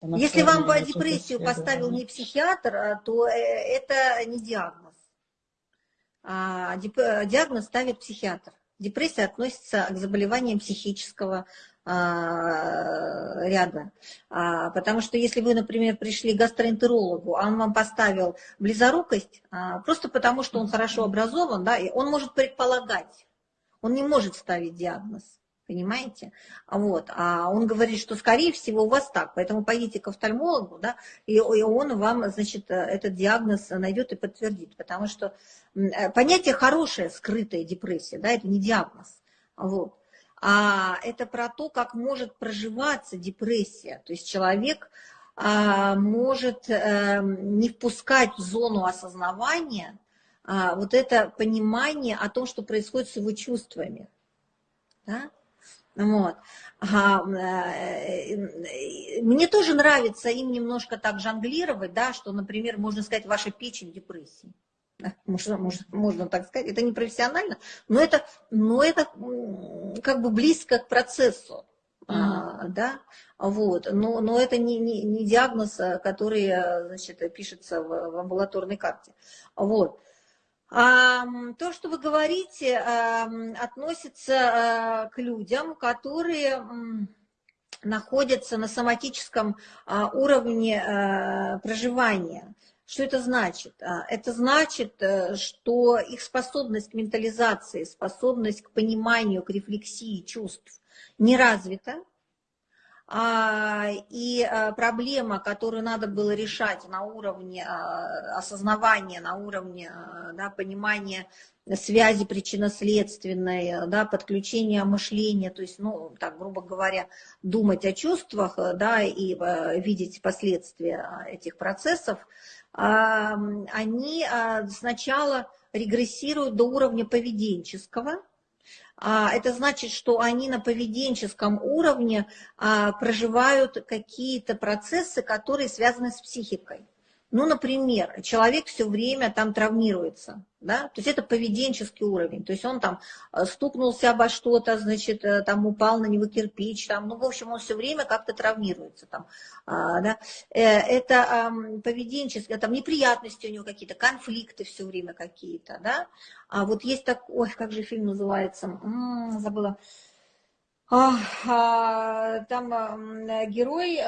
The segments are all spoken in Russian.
Если вам по депрессию поставил не психиатр, а, то э, это не диагноз. А диагноз ставит психиатр. Депрессия относится к заболеваниям психического а, ряда. Потому что если вы, например, пришли к гастроэнтерологу, а он вам поставил близорукость, просто потому что он хорошо образован, да, и он может предполагать, он не может ставить диагноз понимаете? Вот. А он говорит, что, скорее всего, у вас так, поэтому пойдите к офтальмологу, да, и, и он вам, значит, этот диагноз найдет и подтвердит, потому что э, понятие хорошее, скрытая депрессия, да, это не диагноз, вот. А это про то, как может проживаться депрессия, то есть человек а, может а, не впускать в зону осознавания а, вот это понимание о том, что происходит с его чувствами, да? Вот. А, мне тоже нравится им немножко так жонглировать, да, что, например, можно сказать, ваша печень депрессии. Можно, можно, можно так сказать, это не профессионально, но это, но это как бы близко к процессу. Mm-hmm. А, да, вот, но, но это не, не, не диагноз, который, значит, пишется в, в амбулаторной карте. Вот. То, что вы говорите, относится э, к людям, которые находятся на соматическом а, уровне э, проживания. Что это значит? А, это значит, э, что их способность к ментализации, способность к пониманию, к рефлексии чувств не развита, и а, проблема, которую надо было решать на уровне а, осознавания, на уровне да, понимания связи причинно-следственной, да, подключения мышления, то есть, ну, так, грубо говоря, думать о чувствах, да, и видеть последствия этих процессов, они сначала регрессируют до уровня поведенческого, а, это значит, что они на поведенческом уровне а, проживают какие-то процессы, которые связаны с психикой. Ну, например, человек все время там травмируется, да, то есть это поведенческий уровень, то есть он там э, стукнулся обо что-то, значит, э, там упал на него кирпич, там, ну, в общем, он все время как-то травмируется там, а, да. Э, это поведенческие, там неприятности у него какие-то, конфликты все время какие-то, да. А вот есть так, ой, как же фильм называется, м-м, забыла. А, а, там герой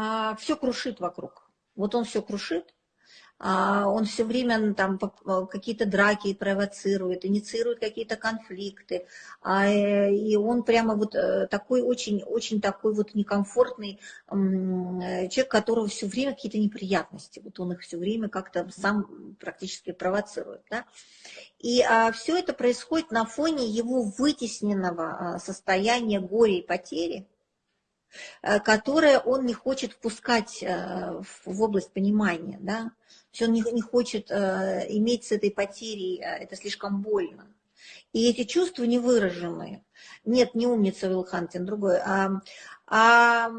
а, все крушит вокруг. Вот он все крушит, а, он все время там какие-то драки провоцирует, инициирует какие-то конфликты, а, э, и он прямо вот э, такой очень, очень такой вот некомфортный человек, которого все время какие-то неприятности, вот он их все время как-то сам практически провоцирует, да? И а, все это происходит на фоне его вытесненного состояния горя и потери, Э, которое он не хочет впускать э, в область понимания, да, то есть он не, не хочет э, иметь с этой потерей, это слишком больно. И эти чувства невыраженные. Нет, не умница Уилл Хантин, другой. А, а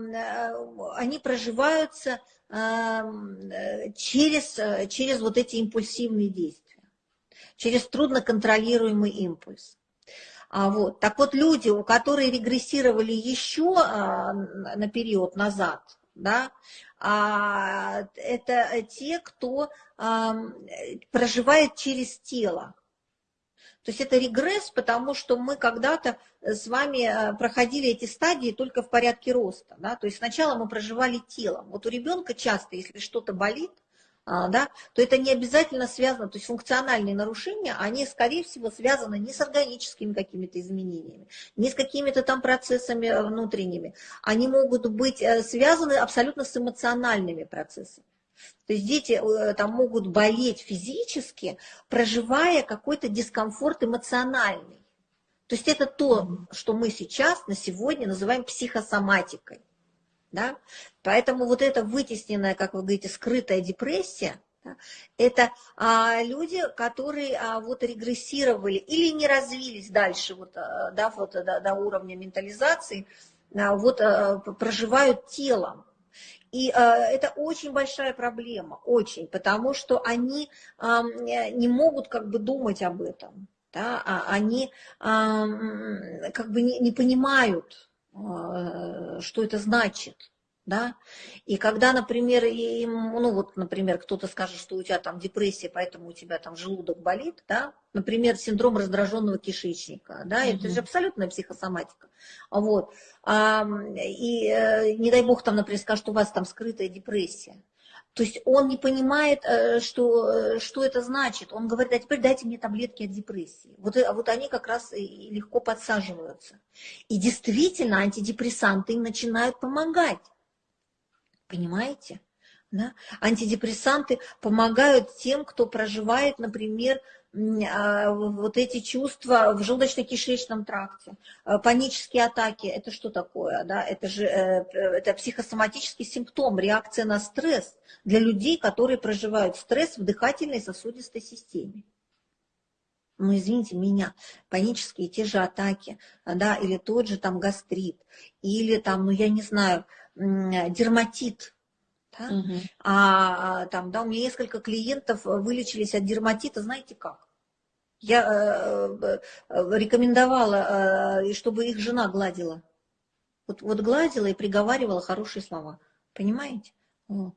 они проживаются через, через вот эти импульсивные действия, через трудно контролируемый импульс. А, вот. Так вот, люди, у которых регрессировали еще а, на период назад, да, а, это те, кто проживает через тело. То есть это регресс, потому что мы когда-то с вами проходили эти стадии только в порядке роста. Да? То есть сначала мы проживали телом. Вот у ребенка часто, если что-то болит, да, то это не обязательно связано, то есть функциональные нарушения, они, скорее всего, связаны не с органическими какими-то изменениями, не с какими-то там процессами э, внутренними, они могут быть э, связаны абсолютно с эмоциональными процессами. То есть дети э, там могут болеть физически, проживая какой-то дискомфорт эмоциональный. То есть это то, что мы сейчас, на сегодня называем психосоматикой. Да? Поэтому вот эта вытесненная, как вы говорите, скрытая депрессия, да, это а, люди, которые а, вот регрессировали или не развились дальше вот, а, да, вот, до, до уровня ментализации, а, вот а, проживают телом. И а, это очень большая проблема, очень, потому что они а, не могут как бы думать об этом, да, а они а, как бы не, не понимают, э, что это значит да, и когда, например, им, ну вот, например, кто-то скажет, что у тебя там депрессия, поэтому у тебя там желудок болит, да, например, синдром раздраженного кишечника, да, угу. это же абсолютная психосоматика, вот, а, и э, не дай бог там, например, скажут, что у вас там скрытая депрессия, то есть он не понимает, э, что, э, что это значит. Он говорит, а теперь дайте мне таблетки от депрессии. Вот, вот они как раз и легко подсаживаются. И действительно антидепрессанты им начинают помогать. Понимаете? Да? Антидепрессанты помогают тем, кто проживает, например, вот эти чувства в желудочно-кишечном тракте. А, панические атаки, это что такое? Да? Это же э, это психосоматический симптом, реакция на стресс для людей, которые проживают стресс в дыхательной сосудистой системе. Ну, извините меня, панические те же атаки, да, или тот же там гастрит, или там, ну, я не знаю, дерматит. Да? Угу. А там, да, у меня несколько клиентов вылечились от дерматита, знаете как? Я э, э рекомендовала, э, чтобы их жена гладила. Вот, вот гладила и приговаривала хорошие слова. Понимаете? Вот.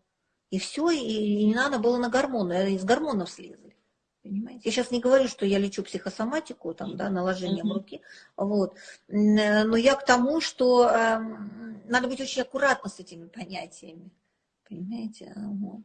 И все, и, и не надо было на гормоны, из гормонов слезли. Понимаете? Я сейчас не говорю, что я лечу психосоматику, там, да, наложением mm-hmm. руки, вот. но я к тому, что э, надо быть очень аккуратно с этими понятиями. Понимаете? Вот.